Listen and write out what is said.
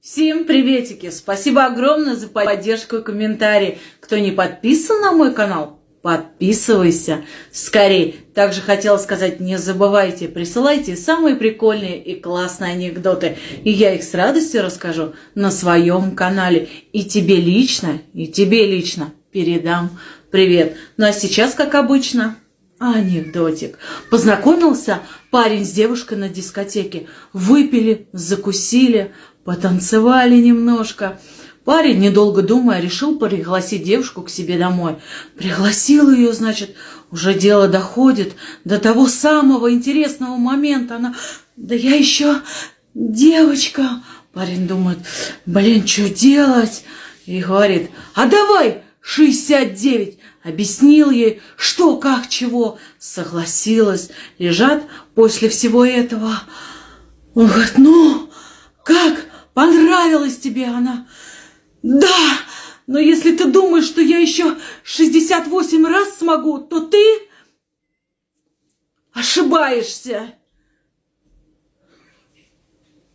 Всем приветики! Спасибо огромное за поддержку и комментарии. Кто не подписан на мой канал, подписывайся скорее. Также хотела сказать, не забывайте, присылайте самые прикольные и классные анекдоты. И я их с радостью расскажу на своем канале. И тебе лично, и тебе лично передам привет. Ну а сейчас, как обычно, анекдотик. Познакомился парень с девушкой на дискотеке. Выпили, закусили, Потанцевали немножко. Парень, недолго думая, решил пригласить девушку к себе домой. Пригласил ее, значит, уже дело доходит до того самого интересного момента. Она, да я еще девочка. Парень думает, блин, что делать? И говорит, а давай 69. Объяснил ей, что, как, чего. Согласилась. Лежат после всего этого. Он говорит, ну, как? Понравилась тебе она? Да, но если ты думаешь, что я еще 68 раз смогу, то ты ошибаешься.